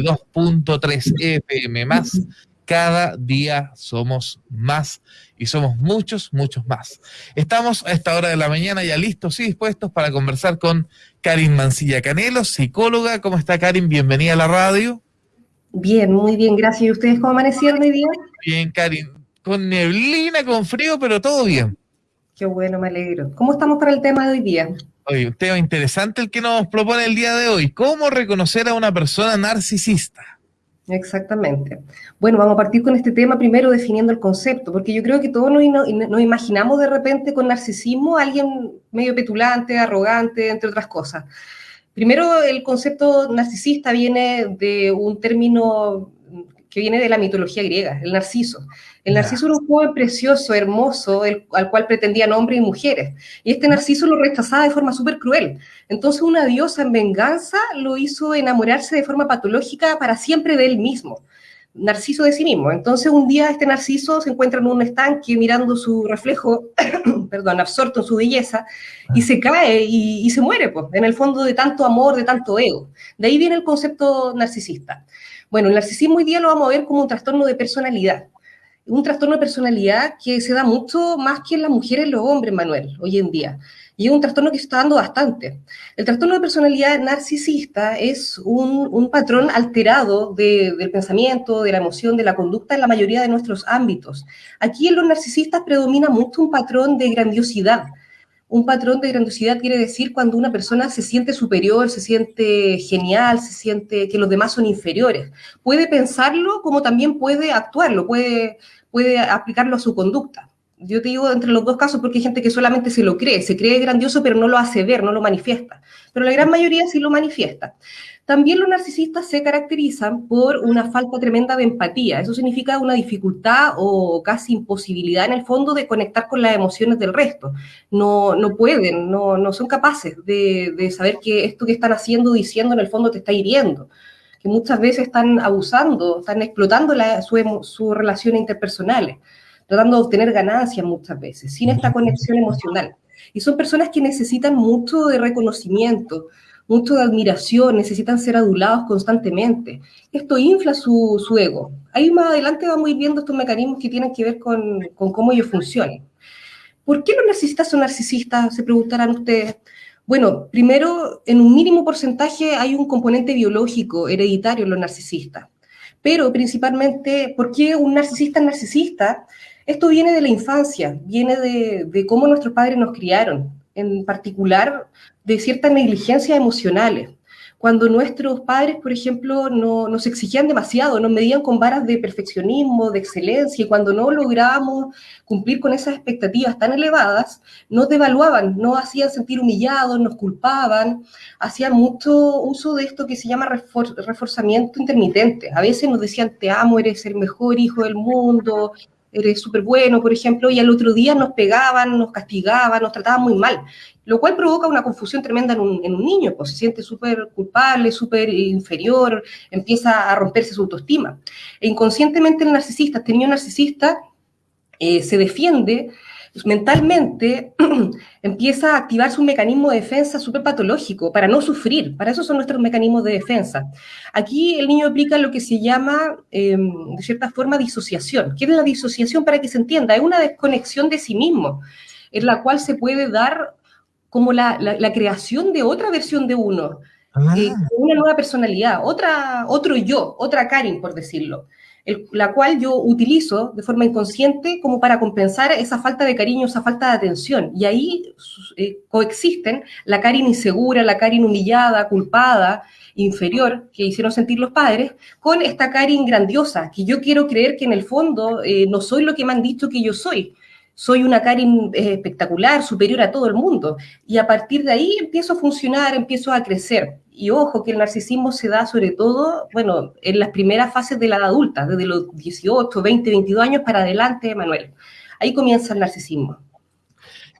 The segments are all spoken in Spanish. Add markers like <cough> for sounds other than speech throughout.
2.3 FM más. Cada día somos más y somos muchos, muchos más. Estamos a esta hora de la mañana ya listos y dispuestos para conversar con Karin Mancilla Canelo, psicóloga. ¿Cómo está Karin? Bienvenida a la radio. Bien, muy bien, gracias. ¿Y ustedes cómo amanecieron hoy día? Bien, Karin. Con neblina, con frío, pero todo bien. Qué bueno, me alegro. ¿Cómo estamos para el tema de hoy día? Oye, un tema interesante el que nos propone el día de hoy. ¿Cómo reconocer a una persona narcisista? Exactamente. Bueno, vamos a partir con este tema primero definiendo el concepto, porque yo creo que todos nos, imaginamos de repente con narcisismo a alguien medio petulante, arrogante, entre otras cosas. Primero, el concepto narcisista viene de un término que viene de la mitología griega, el narciso. El narciso era un joven precioso, hermoso, al cual pretendían hombres y mujeres. Y este narciso lo rechazaba de forma súper cruel. Entonces una diosa en venganza lo hizo enamorarse de forma patológica para siempre de él mismo. Narciso de sí mismo. Entonces un día este narciso se encuentra en un estanque mirando su reflejo, <coughs> perdón, absorto en su belleza, y se cae y, y se muere, pues, en el fondo de tanto amor, de tanto ego. De ahí viene el concepto narcisista. Bueno, el narcisismo hoy día lo vamos a ver como un trastorno de personalidad. Un trastorno de personalidad que se da mucho más que en las mujeres y los hombres, Manuel, hoy en día. Y es un trastorno que se está dando bastante. El trastorno de personalidad narcisista es un, patrón alterado del pensamiento, de la emoción, de la conducta en la mayoría de nuestros ámbitos. Aquí en los narcisistas predomina mucho un patrón de grandiosidad, un patrón de grandiosidad quiere decir cuando una persona se siente superior, se siente genial, se siente que los demás son inferiores. Puede pensarlo como también puede actuarlo, puede, aplicarlo a su conducta. Yo te digo entre los dos casos porque hay gente que solamente se lo cree, se cree grandioso pero no lo hace ver, no lo manifiesta. Pero la gran mayoría sí lo manifiesta. También los narcisistas se caracterizan por una falta tremenda de empatía. Eso significa una dificultad o casi imposibilidad en el fondo de conectar con las emociones del resto. No, no pueden, no, no son capaces de, de saber que esto que están haciendo, diciendo, en el fondo te está hiriendo. Que muchas veces están abusando, están explotando la, su, sus relaciones interpersonales, tratando de obtener ganancias muchas veces, sin esta conexión emocional. Y son personas que necesitan mucho de reconocimiento, mucho de admiración, necesitan ser adulados constantemente. Esto infla su, ego. Ahí más adelante vamos a ir viendo estos mecanismos que tienen que ver con, cómo ellos funcionan. ¿Por qué los narcisistas son narcisistas? Se preguntarán ustedes. Bueno, primero, en un mínimo porcentaje hay un componente biológico, hereditario en los narcisistas. Pero principalmente, ¿por qué un narcisista es narcisista? Esto viene de la infancia, viene de, de cómo nuestros padres nos criaron, en particular de ciertas negligencias emocionales. Cuando nuestros padres, por ejemplo, no, nos exigían demasiado, nos medían con varas de perfeccionismo, de excelencia, y cuando no lográbamos cumplir con esas expectativas tan elevadas, nos devaluaban, nos hacían sentir humillados, nos culpaban, hacían mucho uso de esto que se llama reforzamiento intermitente. A veces nos decían, te amo, eres el mejor hijo del mundo, eres súper bueno, por ejemplo, y al otro día nos pegaban, nos castigaban, nos trataban muy mal, lo cual provoca una confusión tremenda en un, niño, pues se siente súper culpable, súper inferior, empieza a romperse su autoestima. E inconscientemente el narcisista, este niño narcisista, eh, se defiende mentalmente <clears throat> empieza a activar su mecanismo de defensa súper patológico para no sufrir. Para eso son nuestros mecanismos de defensa. Aquí el niño aplica lo que se llama, em, de cierta forma, disociación. ¿Qué es la disociación para que se entienda? Es una desconexión de sí mismo, en la cual se puede dar como la, creación de otra versión de uno, ah. eh, una nueva personalidad, otra, otro yo, otra Karin, por decirlo la cual yo utilizo de forma inconsciente como para compensar esa falta de cariño, esa falta de atención. Y ahí eh, coexisten la Karin insegura, la Karin humillada, culpada, inferior, que hicieron sentir los padres, con esta Karin grandiosa, que yo quiero creer que en el fondo eh, no soy lo que me han dicho que yo soy. Soy una Karin eh, espectacular, superior a todo el mundo. Y a partir de ahí empiezo a funcionar, empiezo a crecer. Y ojo, que el narcisismo se da sobre todo, bueno, en las primeras fases de la edad adulta, desde los 18, 20, 22 años para adelante, Manuel. Ahí comienza el narcisismo.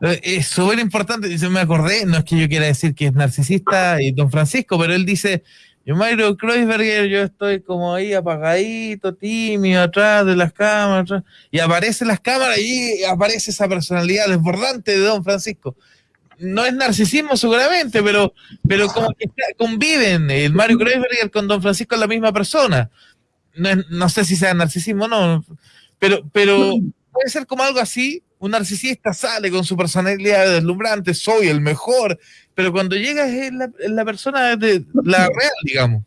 Eh, es súper importante, se me acordé, no es que yo quiera decir que es narcisista y don Francisco, pero él dice, yo Mario Kreuzberger, yo estoy como ahí apagadito, tímido, atrás de las cámaras, y aparecen las cámaras y aparece esa personalidad desbordante de don Francisco no es narcisismo seguramente, pero, pero como que conviven el Mario Kreisberger con Don Francisco es la misma persona. No, no sé si sea narcisismo o no, pero, pero puede ser como algo así. Un narcisista sale con su personalidad deslumbrante, soy el mejor, pero cuando llega es la, la persona de la real, digamos.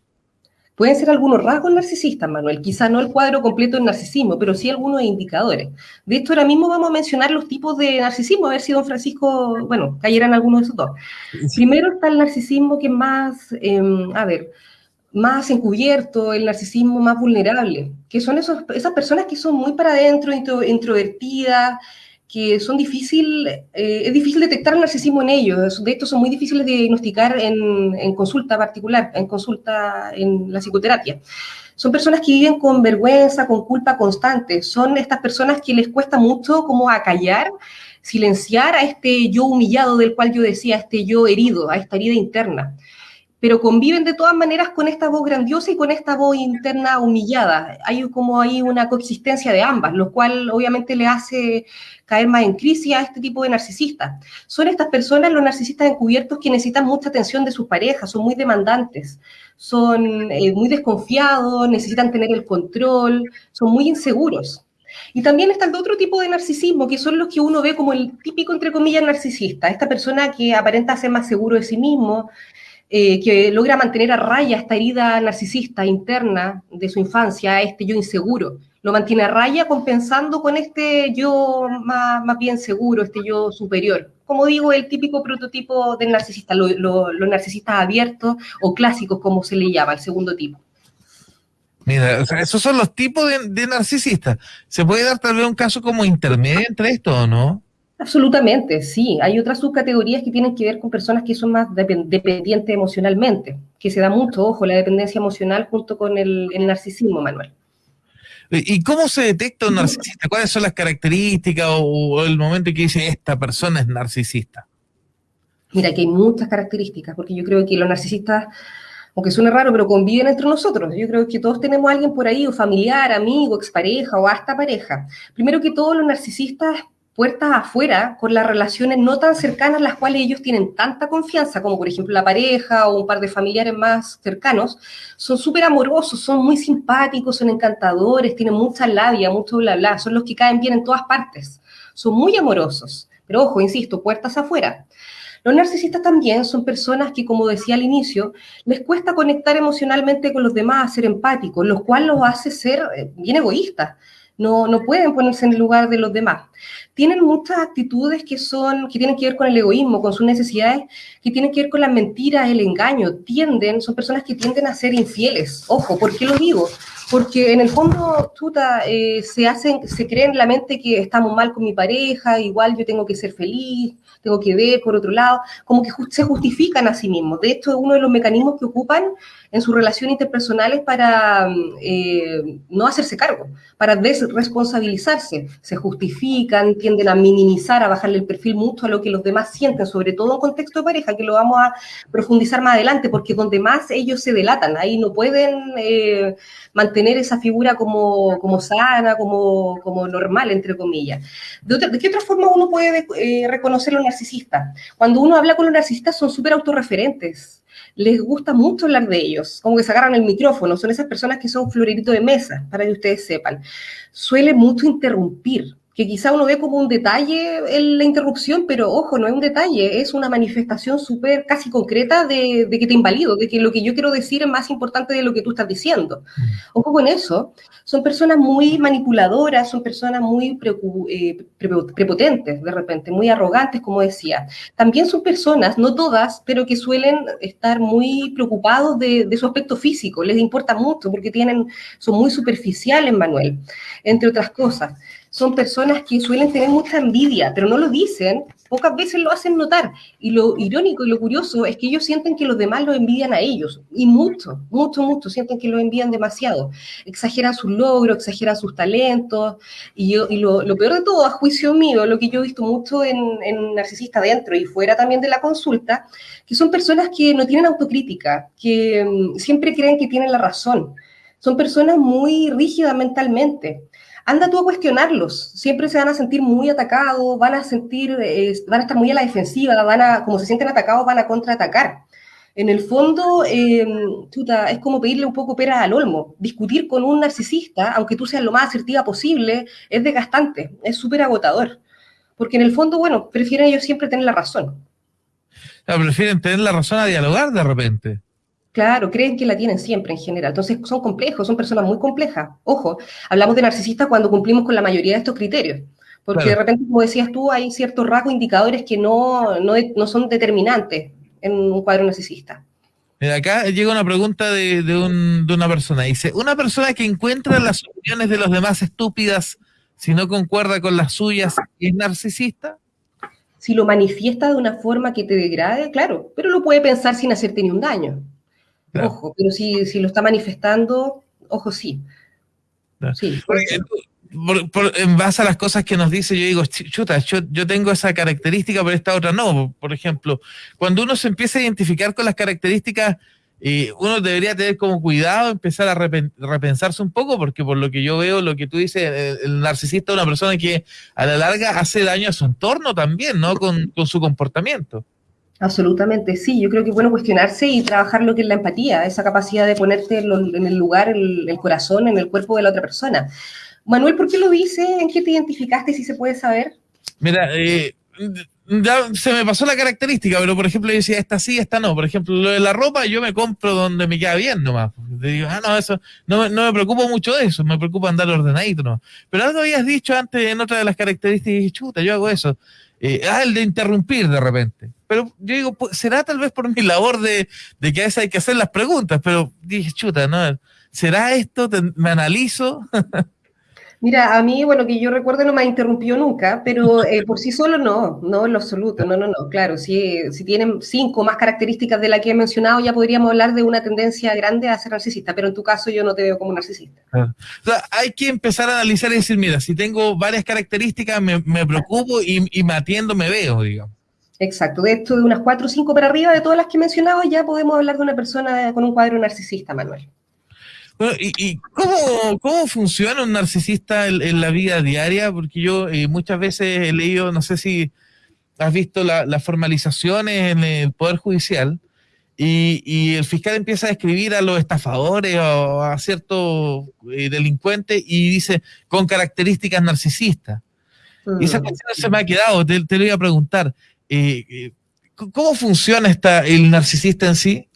Pueden ser algunos rasgos narcisistas, Manuel, quizá no el cuadro completo del narcisismo, pero sí algunos indicadores. De esto ahora mismo vamos a mencionar los tipos de narcisismo, a ver si don Francisco, bueno, cayeran algunos de esos dos. Primero está el narcisismo que es más, em, a ver, más encubierto, el narcisismo más vulnerable, que son esos, esas personas que son muy para adentro, introvertidas, que son difícil, eh, es difícil detectar el narcisismo en ellos. De hecho, son muy difíciles de diagnosticar en, en, consulta particular, en consulta en la psicoterapia. Son personas que viven con vergüenza, con culpa constante. Son estas personas que les cuesta mucho como acallar, silenciar a este yo humillado del cual yo decía, a este yo herido, a esta herida interna pero conviven de todas maneras con esta voz grandiosa y con esta voz interna humillada. Hay como ahí una coexistencia de ambas, lo cual obviamente le hace caer más en crisis a este tipo de narcisistas. Son estas personas, los narcisistas encubiertos, que necesitan mucha atención de sus parejas, son muy demandantes, son eh, muy desconfiados, necesitan tener el control, son muy inseguros. Y también está el otro tipo de narcisismo, que son los que uno ve como el típico, entre comillas, narcisista. Esta persona que aparenta ser más seguro de sí mismo, eh, que logra mantener a raya esta herida narcisista interna de su infancia, este yo inseguro. Lo mantiene a raya compensando con este yo más, más bien seguro, este yo superior. Como digo, el típico prototipo del narcisista, los narcisistas abiertos o clásicos, como se le llama, el segundo tipo. Mira, esos son los tipos de, de narcisistas. ¿Se puede dar tal vez un caso como intermedio entre esto o no? Absolutamente, sí. Hay otras subcategorías que tienen que ver con personas que son más dependientes emocionalmente, que se da mucho, ojo, la dependencia emocional junto con el, narcisismo, Manuel. ¿Y cómo se detecta un narcisista? ¿Cuáles son las características o, el momento en que dice esta persona es narcisista? Mira, que hay muchas características, porque yo creo que los narcisistas, aunque suene raro, pero conviven entre nosotros. Yo creo que todos tenemos a alguien por ahí, o familiar, amigo, expareja o hasta pareja. Primero que todos los narcisistas puertas afuera con las relaciones no tan cercanas, las cuales ellos tienen tanta confianza, como por ejemplo la pareja o un par de familiares más cercanos, son súper amorosos, son muy simpáticos, son encantadores, tienen mucha labia, mucho bla bla, son los que caen bien en todas partes, son muy amorosos, pero ojo, insisto, puertas afuera. Los narcisistas también son personas que, como decía al inicio, les cuesta conectar emocionalmente con los demás, ser empáticos, lo cual los hace ser eh, bien egoístas no, no pueden ponerse en el lugar de los demás. Tienen muchas actitudes que, son, que tienen que ver con el egoísmo, con sus necesidades, que tienen que ver con las mentiras, el engaño. Tienden, son personas que tienden a ser infieles. Ojo, ¿por qué lo digo? Porque en el fondo, tuta, eh, se hacen, se creen en la mente que estamos mal con mi pareja, igual yo tengo que ser feliz, tengo que ver por otro lado, como que se justifican a sí mismos. De hecho, es uno de los mecanismos que ocupan en sus relaciones interpersonales para eh, no hacerse cargo, para desresponsabilizarse. Se justifican, tienden a minimizar, a bajarle el perfil mucho a lo que los demás sienten, sobre todo en contexto de pareja, que lo vamos a profundizar más adelante, porque donde más ellos se delatan, ahí no pueden eh, mantener esa figura como, como sana, como, como normal, entre comillas. ¿De, ¿De, qué otra forma uno puede eh, reconocer a los narcisistas? Cuando uno habla con los narcisistas son súper autorreferentes les gusta mucho hablar de ellos, como que se agarran el micrófono, son esas personas que son florerito de mesa, para que ustedes sepan. Suele mucho interrumpir, que quizá uno ve como un detalle en la interrupción, pero ojo, no es un detalle, es una manifestación súper casi concreta de, que te invalido, de que lo que yo quiero decir es más importante de lo que tú estás diciendo. Mm. Ojo con eso, son personas muy manipuladoras, son personas muy eh, prepotentes de repente, muy arrogantes, como decía. También son personas, no todas, pero que suelen estar muy preocupados de, de su aspecto físico, les importa mucho porque tienen, son muy superficiales, Manuel, entre otras cosas son personas que suelen tener mucha envidia, pero no lo dicen, pocas veces lo hacen notar. Y lo irónico y lo curioso es que ellos sienten que los demás lo envidian a ellos, y mucho, mucho, mucho, sienten que lo envían demasiado. Exageran sus logros, exageran sus talentos, y, lo, peor de todo, a juicio mío, lo que yo he visto mucho en, en narcisista dentro y fuera también de la consulta, que son personas que no tienen autocrítica, que mm, siempre creen que tienen la razón. Son personas muy rígidas mentalmente anda tú a cuestionarlos. Siempre se van a sentir muy atacados, van a sentir, eh, van a estar muy a la defensiva, van a, como se sienten atacados, van a contraatacar. En el fondo, eh, es como pedirle un poco pera al olmo. Discutir con un narcisista, aunque tú seas lo más asertiva posible, es desgastante, es súper agotador. Porque en el fondo, bueno, prefieren ellos siempre tener la razón. prefieren tener la razón a dialogar de repente. Claro, creen que la tienen siempre en general. Entonces son complejos, son personas muy complejas. Ojo, hablamos de narcisistas cuando cumplimos con la mayoría de estos criterios. Porque de repente, como decías tú, hay ciertos rasgos indicadores que no, no, son determinantes en un cuadro narcisista. acá llega una pregunta de, de, una persona. Dice, una persona que encuentra las opiniones de los demás estúpidas si no concuerda con las suyas, ¿es narcisista? Si lo manifiesta de una forma que te degrade, claro, pero lo puede pensar sin hacerte ni un daño. Ojo, pero si, si, lo está manifestando, ojo, sí. sí en base a las cosas que nos dice, yo digo, chuta, yo, yo, tengo esa característica, pero esta otra no. Por ejemplo, cuando uno se empieza a identificar con las características, eh, uno debería tener como cuidado, empezar a repensarse un poco, porque por lo que yo veo, lo que tú dices, el, el, narcisista es una persona que a la larga hace daño a su entorno también, ¿no? Con, con su comportamiento. Absolutamente, sí. Yo creo que es bueno cuestionarse y trabajar lo que es la empatía, esa capacidad de ponerte en el lugar, el, corazón, en el cuerpo de la otra persona. Manuel, ¿por qué lo dice? ¿En qué te identificaste, si se puede saber? Mira, eh, ya se me pasó la característica, pero por ejemplo yo decía, esta sí, esta no. Por ejemplo, lo de la ropa yo me compro donde me queda bien nomás. Te digo, ah, no, eso, no, no me preocupo mucho de eso, me preocupa andar ordenadito nomás. Pero algo habías dicho antes en otra de las características y dije, chuta, yo hago eso. Eh, ah, el de interrumpir de repente. Pero yo digo, pues, será tal vez por mi labor de, de, que a veces hay que hacer las preguntas, pero dije, chuta, ¿no? ¿Será esto? ¿Me analizo? <laughs> Mira, a mí, bueno, que yo recuerdo no me ha interrumpido nunca, pero eh, por sí solo no, no en lo absoluto, no, no, no, claro, si, si tienen cinco más características de la que he mencionado, ya podríamos hablar de una tendencia grande a ser narcisista, pero en tu caso yo no te veo como narcisista. O sea, hay que empezar a analizar y decir, mira, si tengo varias características, me, me preocupo y, y me atiendo, me veo, digamos. Exacto, de esto de unas cuatro o cinco para arriba de todas las que he mencionado, ya podemos hablar de una persona con un cuadro narcisista, Manuel. ¿Y, cómo, cómo, funciona un narcisista en, la vida diaria? Porque yo eh, muchas veces he leído, no sé si has visto las formalizaciones en el Poder Judicial, y, el fiscal empieza a escribir a los estafadores o a ciertos eh, delincuentes y dice con características narcisistas. Y esa mm. cuestión se me ha quedado, te, te lo iba a preguntar. Eh, ¿Cómo funciona esta, el narcisista en sí?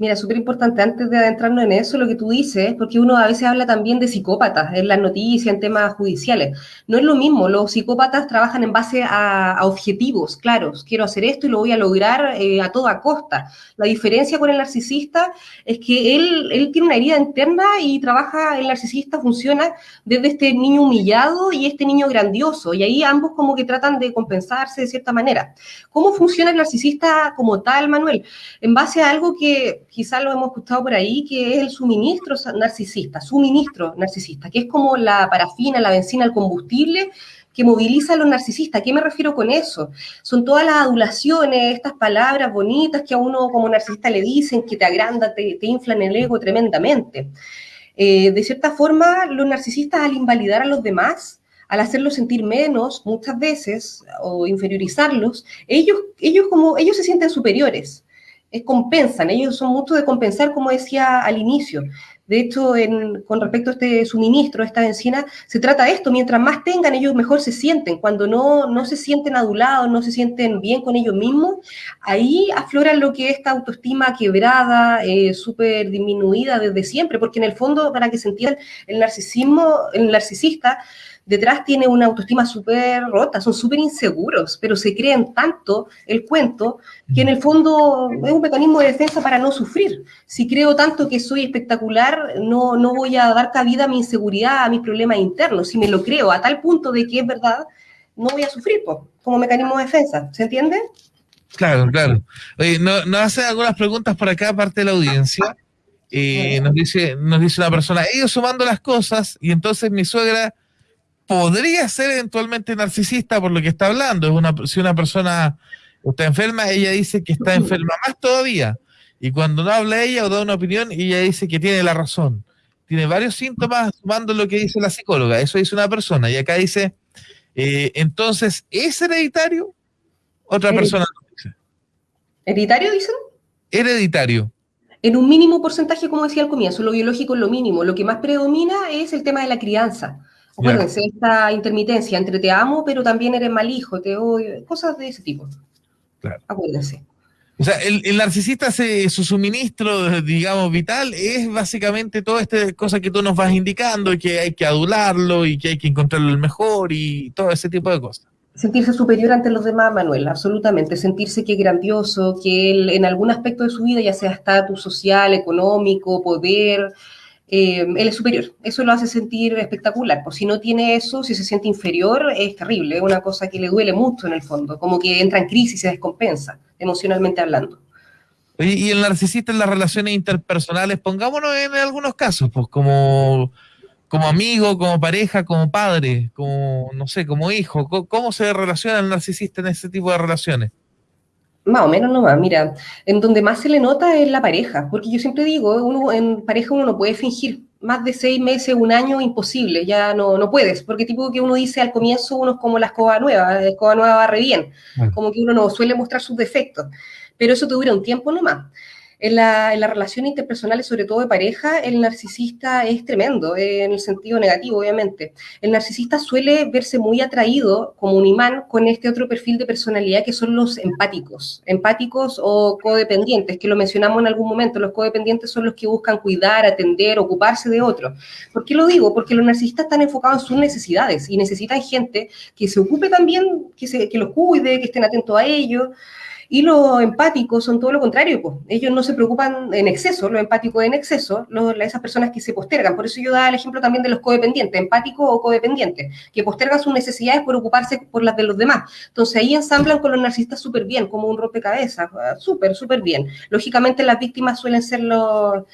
Mira, súper importante, antes de adentrarnos en eso, lo que tú dices, porque uno a veces habla también de psicópatas en las noticias, en temas judiciales. No es lo mismo, los psicópatas trabajan en base a, objetivos claros. Quiero hacer esto y lo voy a lograr eh, a toda costa. La diferencia con el narcisista es que él, él tiene una herida interna y trabaja, el narcisista funciona desde este niño humillado y este niño grandioso. Y ahí ambos como que tratan de compensarse de cierta manera. ¿Cómo funciona el narcisista como tal, Manuel? En base a algo que quizás lo hemos escuchado por ahí, que es el suministro narcisista, suministro narcisista, que es como la parafina, la benzina, el combustible que moviliza a los narcisistas. ¿A qué me refiero con eso? Son todas las adulaciones, estas palabras bonitas que a uno como narcisista le dicen, que te agrandan, te, inflan el ego tremendamente. Eh, de cierta forma, los narcisistas al invalidar a los demás, al hacerlos sentir menos muchas veces o inferiorizarlos, ellos, ellos, como, ellos se sienten superiores es compensan, ellos son muchos de compensar, como decía al inicio. De hecho, con respecto a este suministro, esta benzina, se trata de esto, mientras más tengan, ellos mejor se sienten. Cuando no, no se sienten adulados, no se sienten bien con ellos mismos, ahí aflora lo que es esta autoestima quebrada, eh, súper disminuida desde siempre, porque en el fondo, para que se entienda, el narcisismo, el narcisista detrás tiene una autoestima súper rota, son súper inseguros, pero se creen tanto el cuento que en el fondo es un mecanismo de defensa para no sufrir. Si creo tanto que soy espectacular, no, no voy a dar cabida a mi inseguridad, a mis problemas internos. Si me lo creo a tal punto de que es verdad, no voy a sufrir como mecanismo de defensa. ¿Se entiende? Claro, claro. Oye, nos no hacen algunas preguntas por acá, aparte de la audiencia. Eh, nos, dice, nos dice una persona, ellos sumando las cosas, y entonces mi suegra podría ser eventualmente narcisista por lo que está hablando. Es una, si una persona está enferma, ella dice que está enferma más todavía. Y cuando no habla ella o da una opinión, ella dice que tiene la razón. tiene varios síntomas sumando lo que dice la psicóloga. Eso dice una persona. Y acá dice, eh, entonces, ¿es hereditario? Otra persona dice. ¿Hereditario dicen? Hereditario. En un mínimo porcentaje, como decía al comienzo, lo biológico es lo mínimo. Lo que más predomina es el tema de la crianza. Acuérdense, esta intermitencia entre te amo, pero también eres mal hijo, te odio, cosas de ese tipo. Claro. Acuérdense. O sea, el, narcisista, su suministro, digamos, vital, es básicamente toda esta cosa que tú nos vas indicando, y que hay que adularlo y que hay que encontrarlo el mejor y todo ese tipo de cosas. Sentirse superior ante los demás, Manuel, absolutamente. Sentirse que es grandioso, que él en algún aspecto de su vida, ya sea estatus social, económico, poder, eh, él es superior. Eso lo hace sentir espectacular. Pues si no tiene eso, si se siente inferior, es terrible, es una cosa que le duele mucho en el fondo, como que entra en crisis se descompensa, emocionalmente hablando. y el narcisista en las relaciones interpersonales, pongámonos en algunos casos, pues como, como amigo, como pareja, como padre, como, no sé, como hijo, ¿cómo se relaciona el narcisista en ese tipo de relaciones? Más o menos nomás, mira, en donde más se le nota es la pareja, porque yo siempre digo, uno en pareja uno no puede fingir, más de seis meses, un año, imposible, ya no, no puedes, porque tipo que uno dice al comienzo uno es como la escoba nueva, la escoba nueva barre bien, como que uno no suele mostrar sus defectos, pero eso te dura un tiempo nomás. En, la, en las relaciones interpersonales, sobre todo de pareja, el narcisista es tremendo, en el sentido negativo, obviamente. El narcisista suele verse muy atraído como un imán con este otro perfil de personalidad que son los empáticos, empáticos o codependientes, que lo mencionamos en algún momento. Los codependientes son los que buscan cuidar, atender, ocuparse de otros. ¿Por qué lo digo? Porque los narcisistas están enfocados en sus necesidades y necesitan gente que se ocupe también, que, se, que los cuide, que estén atentos a ellos. Y los empáticos son todo lo contrario, pues. Ellos no se preocupan en exceso, los empáticos en exceso, esas personas que se postergan. Por eso yo daba el ejemplo también de los codependientes, empáticos o codependientes, que postergan sus necesidades por ocuparse por las de los demás. Entonces ahí ensamblan con los narcisistas súper bien, como un rompecabezas, súper, súper bien. Lógicamente las víctimas suelen ser los,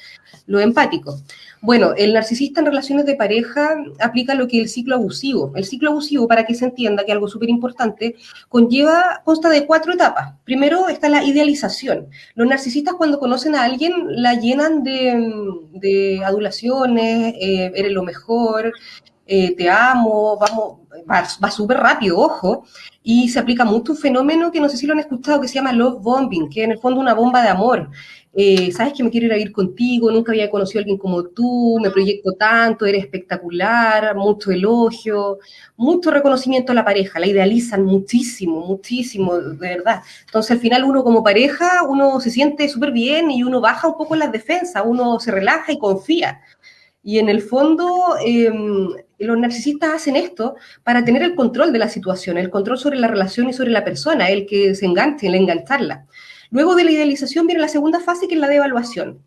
los empáticos. Bueno, el narcisista en relaciones de pareja aplica lo que es el ciclo abusivo. El ciclo abusivo, para que se entienda que algo súper importante, conlleva, consta de cuatro etapas. Primero está la idealización. Los narcisistas cuando conocen a alguien la llenan de, adulaciones, eh, eres lo mejor, eh, te amo, vamos, va, va súper rápido, ojo, y se aplica mucho un fenómeno que no sé si lo han escuchado, que se llama love bombing, que en el fondo una bomba de amor. Eh, sabes que me quiero ir a ir contigo, nunca había conocido a alguien como tú, me proyecto tanto, eres espectacular, mucho elogio, mucho reconocimiento a la pareja, la idealizan muchísimo, muchísimo, de verdad. Entonces al final uno como pareja, uno se siente súper bien y uno baja un poco las defensas, uno se relaja y confía. Y en el fondo, em, los narcisistas hacen esto para tener el control de la situación, el control sobre la relación y sobre la persona, el que se enganche, el engancharla. Luego de la idealización viene la segunda fase, que es la de evaluación.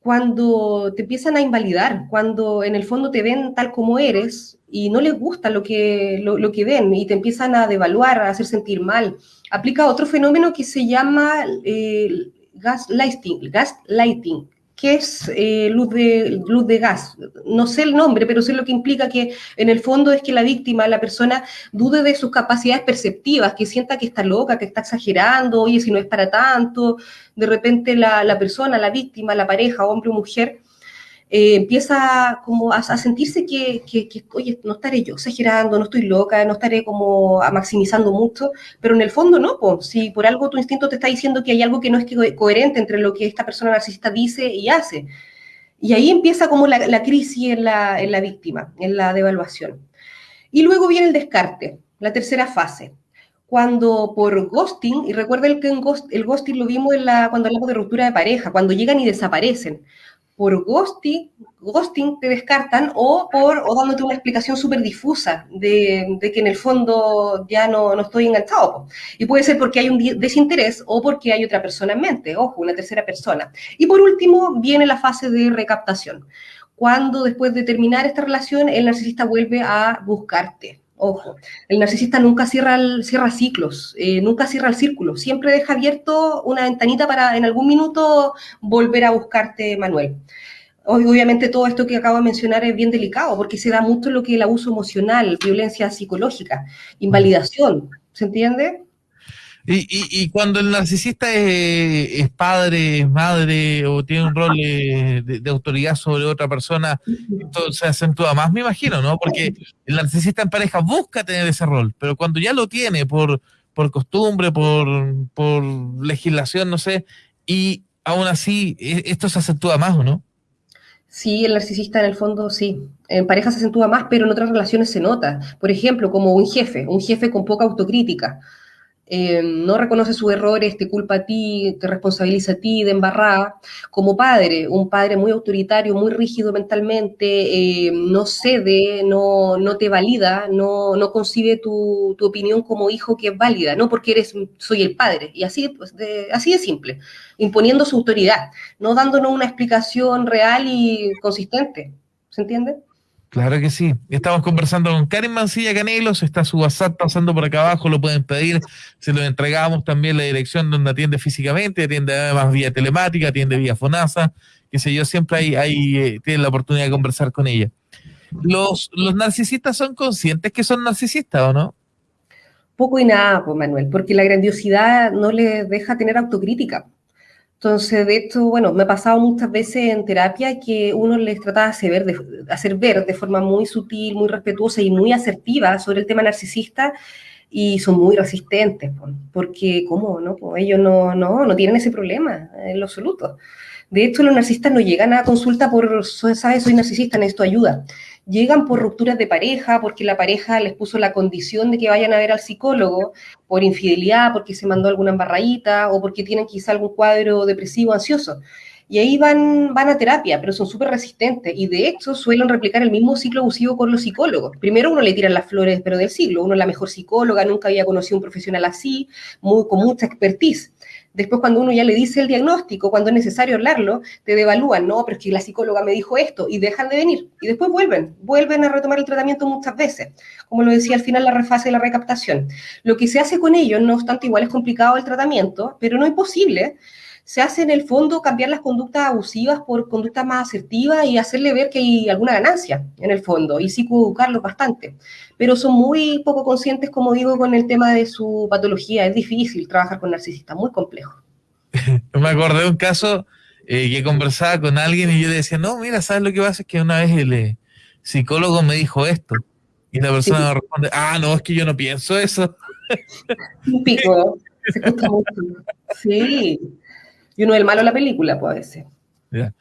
Cuando te empiezan a invalidar, cuando en el fondo te ven tal como eres y no les gusta lo que, lo, que ven y te empiezan a devaluar, a hacer sentir mal, aplica otro fenómeno que se llama eh, gaslighting, gaslighting, que es eh, luz, de, luz de gas. No sé el nombre, pero sé lo que implica que en el fondo es que la víctima, la persona, dude de sus capacidades perceptivas, que sienta que está loca, que está exagerando, oye, si no es para tanto, de repente la, la persona, la víctima, la pareja, hombre o mujer, eh, empieza como a, sentirse que, oye, no estaré yo exagerando, no estoy loca, no estaré como maximizando mucho, pero en el fondo no, si por algo tu instinto te está diciendo que hay algo que no es coherente entre lo que esta persona narcisista dice y hace. Y ahí empieza como la, crisis en la, víctima, en la devaluación. Y luego viene el descarte, la tercera fase cuando por ghosting, y recuerden que el ghosting lo vimos en la, cuando hablamos de ruptura de pareja, cuando llegan y desaparecen por ghosting, ghosting te descartan o por o dándote una explicación súper difusa de, que en el fondo ya no, no estoy enganchado. Y puede ser porque hay un desinterés o porque hay otra persona en mente, ojo, una tercera persona. Y por último viene la fase de recaptación, cuando después de terminar esta relación el narcisista vuelve a buscarte. Ojo, el narcisista nunca cierra, ciclos, eh, nunca cierra el círculo, siempre deja abierto una ventanita para en algún minuto volver a buscarte, Manuel. Obviamente todo esto que acabo de mencionar es bien delicado porque se da mucho lo que es el abuso emocional, violencia psicológica, invalidación, ¿se entiende? Y, cuando el narcisista es, padre, es madre o tiene un rol de, autoridad sobre otra persona, entonces se acentúa más, me imagino, ¿no? Porque el narcisista en pareja busca tener ese rol, pero cuando ya lo tiene por, por costumbre, por, por legislación, no sé, y aún así e, esto se acentúa más, ¿o no? Sí, el narcisista en el fondo sí. En pareja se acentúa más, pero en otras relaciones se nota. Por ejemplo, como un jefe, un jefe con poca autocrítica. Eh, no reconoce sus errores, te culpa a ti, te responsabiliza a ti de embarrada. Como padre, un padre muy autoritario, muy rígido mentalmente, eh, no cede, no, no te valida, no, no concibe tu, tu, opinión como hijo que es válida, no porque eres, soy el padre. Y así, pues, así de simple, imponiendo su autoridad, no dándonos una explicación real y consistente. ¿Se entiende? Claro que sí. Estamos conversando con Karen Mancilla Canelos, está su WhatsApp pasando por acá abajo, lo pueden pedir, se lo entregamos también la dirección donde atiende físicamente, atiende además vía telemática, atiende vía FONASA, qué sé yo, siempre hay eh, tienen la oportunidad de conversar con ella. ¿Los, ¿Los narcisistas son conscientes que son narcisistas o no? Poco y nada, pues Manuel, porque la grandiosidad no les deja tener autocrítica. Entonces, de hecho, bueno, me ha pasado muchas veces en terapia que uno les trata de hacer, ver, de hacer ver de forma muy sutil, muy respetuosa y muy asertiva sobre el tema narcisista y son muy resistentes, porque ¿cómo? No? ellos no, no, no tienen ese problema en lo absoluto. De hecho, los narcisistas no llegan a consulta por, ¿sabes? Soy narcisista, necesito ayuda llegan por rupturas de pareja, porque la pareja les puso la condición de que vayan a ver al psicólogo, por infidelidad, porque se mandó alguna embarradita o porque tienen quizá algún cuadro depresivo, ansioso. Y ahí van, van a terapia, pero son súper resistentes y de hecho suelen replicar el mismo ciclo abusivo con los psicólogos. Primero uno le tira las flores, pero del siglo. Uno es la mejor psicóloga, nunca había conocido un profesional así, muy, con mucha expertise. Después, cuando uno ya le dice el diagnóstico, cuando es necesario hablarlo, te devalúan, no, pero es que la psicóloga me dijo esto, y dejan de venir. Y después vuelven, vuelven a retomar el tratamiento muchas veces. Como lo decía al final, la refase y la recaptación. Lo que se hace con ellos, no obstante, igual es complicado el tratamiento, pero no es posible se hace en el fondo cambiar las conductas abusivas por conductas más asertivas y hacerle ver que hay alguna ganancia en el fondo y psicoeducarlos bastante. Pero son muy poco conscientes, como digo, con el tema de su patología. Es difícil trabajar con narcisistas, muy complejo. <laughs> Me acordé de un caso eh, que conversaba con alguien y yo le decía, no, mira, ¿sabes lo que pasa? Es que una vez el eh, psicólogo me dijo esto. Y la persona me responde, ah, no, es que yo no pienso eso. <laughs> Un pico, se mucho. Sí, y uno es el malo de la película, puede ser. Mira,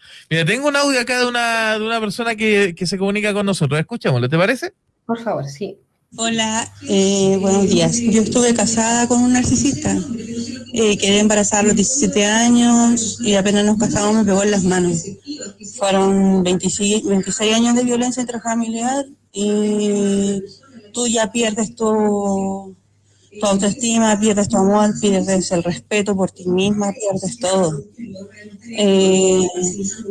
tengo un audio acá de una, de una persona que, se comunica con nosotros. Escuchémoslo, ¿te parece? Por favor, sí. Hola, eh, buenos días. Yo estuve casada con un narcisista. Eh, quedé embarazada a los 17 años y apenas nos casamos me pegó en las manos. Fueron 26, 26 años de violencia intrafamiliar y tú ya pierdes tu, tu autoestima, pierdes tu amor, pierdes el respeto por ti misma, pierdes todo. Eh,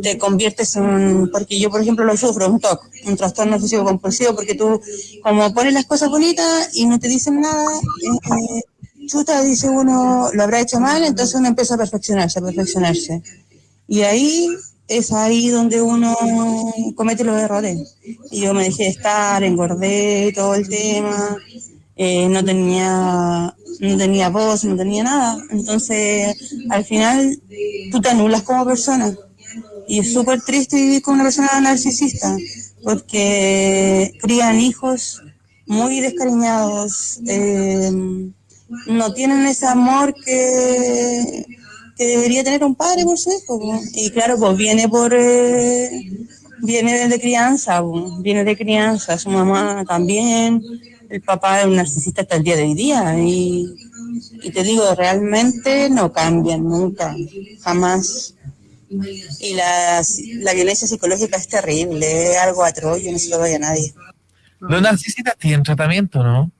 te conviertes en, porque yo por ejemplo lo sufro, un TOC, un trastorno obsesivo compulsivo, porque tú como pones las cosas bonitas y no te dicen nada, eh, chuta, dice uno, lo habrá hecho mal, entonces uno empieza a perfeccionarse, a perfeccionarse. Y ahí es ahí donde uno comete los errores. Y yo me dejé de estar, engordé todo el tema, eh, no tenía no tenía voz, no tenía nada. Entonces, al final, tú te anulas como persona. Y es súper triste vivir con una persona narcisista, porque crían hijos muy descariñados, eh, no tienen ese amor que, que, debería tener un padre por su hijo. Y claro, pues viene por... Eh, viene de crianza, viene de crianza, su mamá también, el papá es un narcisista hasta el día de hoy día y, te digo, realmente no cambian nunca, jamás. Y la, la violencia psicológica es terrible, es algo atroz, yo no se lo doy a nadie. Los narcisistas tienen tratamiento, ¿no?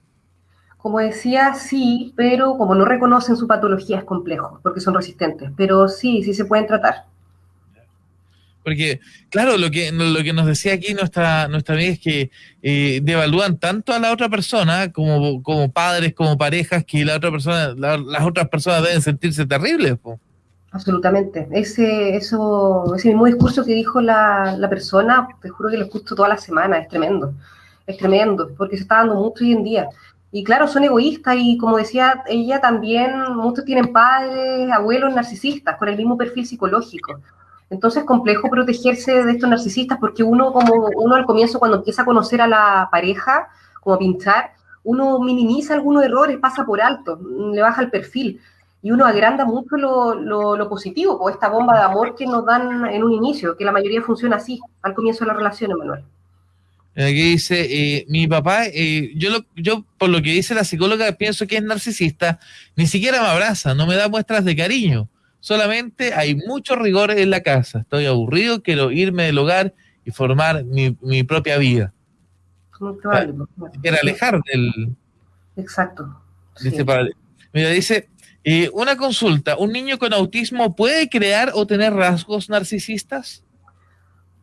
Como decía, sí, pero como no reconocen su patología es complejo, porque son resistentes, pero sí, sí se pueden tratar. Porque, claro, lo que, lo que nos decía aquí nuestra, nuestra amiga es que eh, devalúan tanto a la otra persona como, como padres, como parejas, que la otra persona, las otras personas deben sentirse terribles. Absolutamente. Ese, eso, ese mismo discurso que dijo la, la persona, te juro que lo escucho toda la semana, es tremendo. Es tremendo, porque se está dando mucho hoy en día. Y claro, son egoístas y como decía ella también, muchos tienen padres, abuelos narcisistas con el mismo perfil psicológico. Entonces es complejo protegerse de estos narcisistas porque uno como uno al comienzo cuando empieza a conocer a la pareja, como a pinchar, uno minimiza algunos errores, pasa por alto, le baja el perfil y uno agranda mucho lo, lo, positivo, o esta bomba de amor que nos dan en un inicio, que la mayoría funciona así, al comienzo de la relación, Emanuel. Aquí dice, eh, mi papá, eh, yo, yo por lo que dice la psicóloga pienso que es narcisista, ni siquiera me abraza, no me da muestras de cariño, solamente hay mucho rigor en la casa, estoy aburrido, quiero irme del hogar y formar mi, mi propia vida. Quiere alejar del... Exacto. Dice, Mira, dice, eh, una consulta, ¿un niño con autismo puede crear o tener rasgos narcisistas?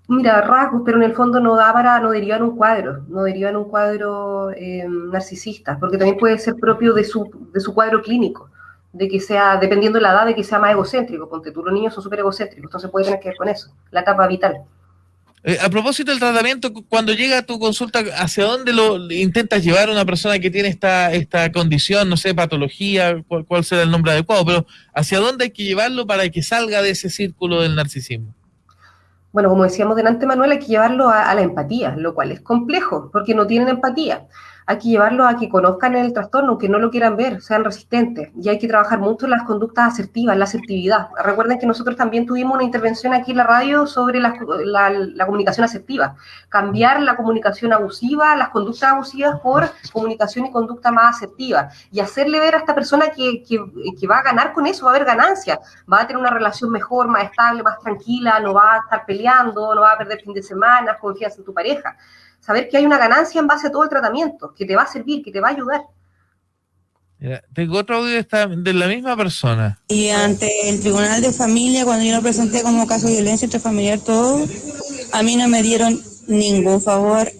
Mira, rasgos, pero en el fondo no da para, no deriva en un cuadro, no deriva en un cuadro eh, narcisista, porque también puede ser propio de su, de su cuadro clínico, de que sea, dependiendo de la edad, de que sea más egocéntrico, ponte tú, los niños son súper egocéntricos, entonces puede tener que ver con eso, la etapa vital. Eh, a propósito del tratamiento, cuando llega a tu consulta, ¿hacia dónde lo intentas llevar a una persona que tiene esta, esta condición, no sé, patología, cuál, será el nombre adecuado, pero hacia dónde hay que llevarlo para que salga de ese círculo del narcisismo? Bueno, como decíamos delante, Manuel, hay que llevarlo a la empatía, lo cual es complejo, porque no tienen empatía hay que llevarlo a que conozcan el trastorno, que no lo quieran ver, sean resistentes. Y hay que trabajar mucho en las conductas asertivas, la asertividad. Recuerden que nosotros también tuvimos una intervención aquí en la radio sobre la, comunicación asertiva. Cambiar la comunicación abusiva, las conductas abusivas por comunicación y conducta más asertiva. Y hacerle ver a esta persona que, que va a ganar con eso, va a haber ganancia. Va a tener una relación mejor, más estable, más tranquila, no va a estar peleando, no va a perder fin de semana, confianza en tu pareja saber que hay una ganancia en base a todo el tratamiento, que te va a servir, que te va a ayudar. tengo otro audio de la misma persona. Y ante el Tribunal de Familia, cuando yo lo presenté como caso de violencia intrafamiliar, todo, a mí no me dieron ningún favor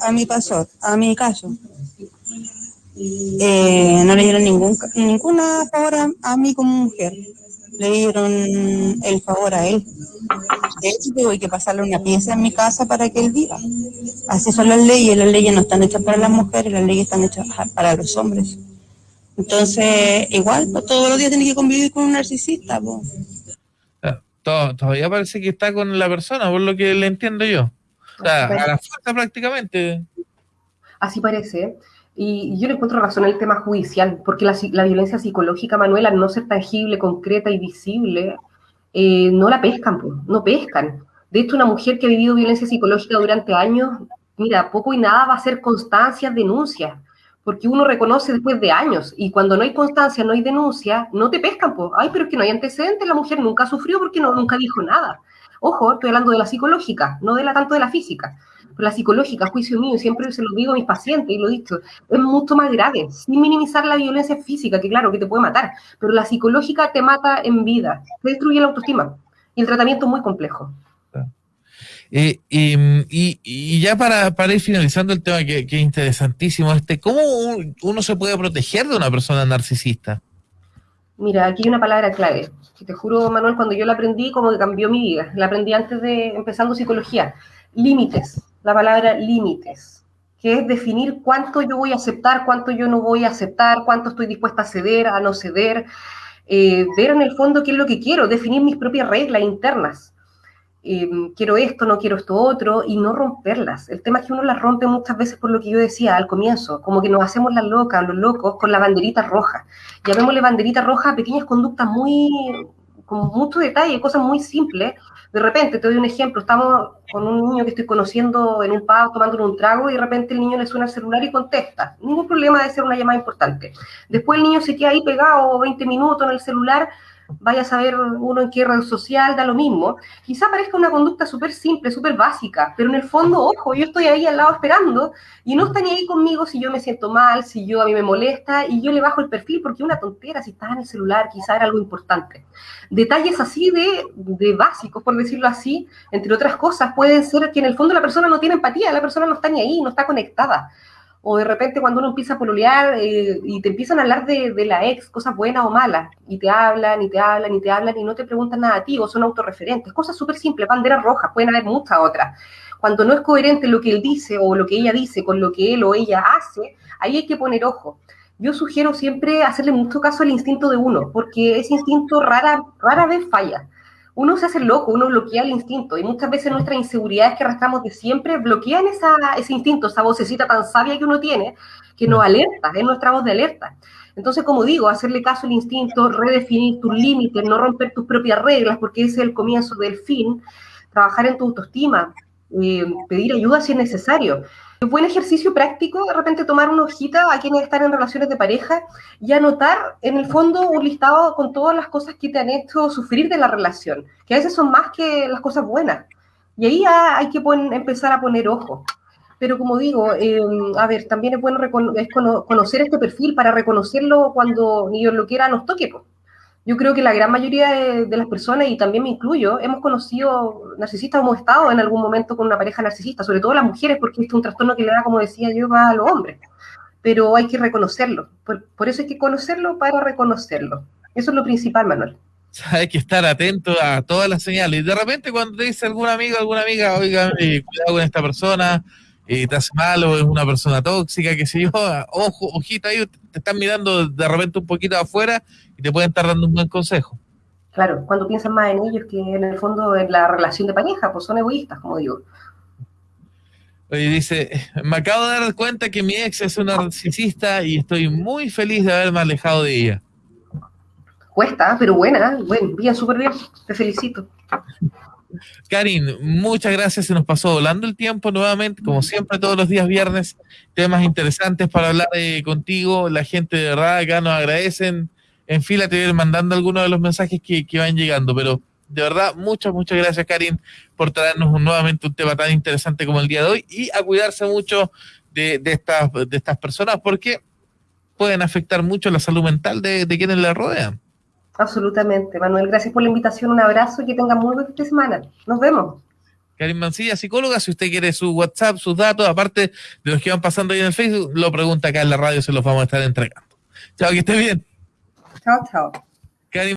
a mi pasor, a mi caso. Eh, no le dieron ningún ninguna favor a mí como mujer le dieron el favor a él. De hecho, tengo que pasarle una pieza en mi casa para que él viva. Así son las leyes, las leyes no están hechas para las mujeres, las leyes están hechas para los hombres. Entonces, igual, todos los días tiene que convivir con un narcisista. Ah, todavía parece que está con la persona, por lo que le entiendo yo. O sea, a la fuerza prácticamente. Así parece. Y yo le encuentro razón el tema judicial, porque la, la violencia psicológica, Manuela, al no ser tangible, concreta y visible, eh, no la pescan, no pescan. De hecho, una mujer que ha vivido violencia psicológica durante años, mira, poco y nada va a ser constancia, denuncia, porque uno reconoce después de años, y cuando no hay constancia, no hay denuncia, no te pescan, pues, ay, pero es que no hay antecedentes, la mujer nunca sufrió porque no, nunca dijo nada. Ojo, estoy hablando de la psicológica, no de la tanto de la física la psicológica, juicio mío, siempre se lo digo a mis pacientes y lo he dicho, es mucho más grave, sin minimizar la violencia física, que claro, que te puede matar, pero la psicológica te mata en vida, te destruye la autoestima, y el tratamiento es muy complejo. Eh, y, ya para, para, ir finalizando el tema que, que, es interesantísimo, este, ¿cómo uno se puede proteger de una persona narcisista? Mira, aquí hay una palabra clave, que te juro, Manuel, cuando yo la aprendí, como que cambió mi vida. La aprendí antes de empezando psicología. Límites la palabra límites, que es definir cuánto yo voy a aceptar, cuánto yo no voy a aceptar, cuánto estoy dispuesta a ceder, a no ceder, eh, ver en el fondo qué es lo que quiero, definir mis propias reglas internas. Eh, quiero esto, no quiero esto otro, y no romperlas. El tema es que uno las rompe muchas veces por lo que yo decía al comienzo, como que nos hacemos las locas, los locos, con la banderita roja. Llamémosle banderita roja a pequeñas conductas muy, con mucho detalle, cosas muy simples, de repente, te doy un ejemplo, estamos con un niño que estoy conociendo en un pub tomando un trago y de repente el niño le suena el celular y contesta. Ningún problema de ser una llamada importante. Después el niño se queda ahí pegado 20 minutos en el celular vaya a saber uno en qué red social, da lo mismo. Quizá parezca una conducta súper simple, súper básica, pero en el fondo, ojo, yo estoy ahí al lado esperando y no está ni ahí conmigo si yo me siento mal, si yo a mí me molesta y yo le bajo el perfil porque una tontera, si estás en el celular, quizá era algo importante. Detalles así de, de básicos, por decirlo así, entre otras cosas, pueden ser que en el fondo la persona no tiene empatía, la persona no está ni ahí, no está conectada. O de repente cuando uno empieza a pololear eh, y te empiezan a hablar de, de, la ex, cosas buenas o malas, y te hablan, y te hablan, y te hablan, y no te preguntan nada a ti, o son autorreferentes, cosas súper simples, banderas rojas, pueden haber muchas otras. Cuando no es coherente lo que él dice o lo que ella dice con lo que él o ella hace, ahí hay que poner ojo. Yo sugiero siempre hacerle mucho caso al instinto de uno, porque ese instinto rara, rara vez falla uno se hace loco, uno bloquea el instinto y muchas veces nuestras inseguridades que arrastramos de siempre bloquean esa, ese instinto, esa vocecita tan sabia que uno tiene, que nos alerta, es nuestra voz de alerta. Entonces, como digo, hacerle caso al instinto, redefinir tus límites, no romper tus propias reglas, porque ese es el comienzo del fin, trabajar en tu autoestima, eh, pedir ayuda si es necesario. Un buen ejercicio práctico, de repente tomar una hojita a quienes están en relaciones de pareja y anotar en el fondo un listado con todas las cosas que te han hecho sufrir de la relación, que a veces son más que las cosas buenas. Y ahí hay que empezar a poner ojo. Pero como digo, eh, a ver, también es bueno es conocer este perfil para reconocerlo cuando ni Dios lo quiera nos toque. Yo creo que la gran mayoría de, las personas, y también me incluyo, hemos conocido narcisistas, hemos estado en algún momento con una pareja narcisista, sobre todo las mujeres, porque es un trastorno que le da, como decía yo, a los hombres. Pero hay que reconocerlo. Por, eso hay que conocerlo para reconocerlo. Eso es lo principal, Manuel. <laughs> Hay que estar atento a todas las señales. Y de repente cuando te dice algún amigo, alguna amiga, oiga, eh, cuidado con esta persona, eh, te hace mal o es una persona tóxica, que sé yo, <laughs> ojo, ojito ahí, te están mirando de repente un poquito afuera y te pueden estar dando un buen consejo. Claro, cuando piensan más en ellos que en el fondo en la relación de pareja, pues son egoístas, como digo. Oye, dice, me acabo de dar cuenta que mi ex es una narcisista y estoy muy feliz de haberme alejado de ella. Cuesta, pero buena, bueno, bien, súper bien, te felicito. Karin, muchas gracias. Se nos pasó volando el tiempo nuevamente, como siempre, todos los días viernes. Temas interesantes para hablar eh, contigo. La gente de verdad acá nos agradecen. En fila te voy mandando algunos de los mensajes que, van llegando, pero de verdad, muchas, muchas gracias, Karin, por traernos nuevamente un tema tan interesante como el día de hoy y a cuidarse mucho de, estas, de estas personas porque pueden afectar mucho la salud mental de, de quienes la rodean. Absolutamente. Manuel, gracias por la invitación. Un abrazo y que tenga muy buena semana. Nos vemos. Karim Mancilla, psicóloga, si usted quiere su WhatsApp, sus datos, aparte de los que van pasando ahí en el Facebook, lo pregunta acá en la radio, se los vamos a estar entregando. Chao, que esté bien. Chao, chao.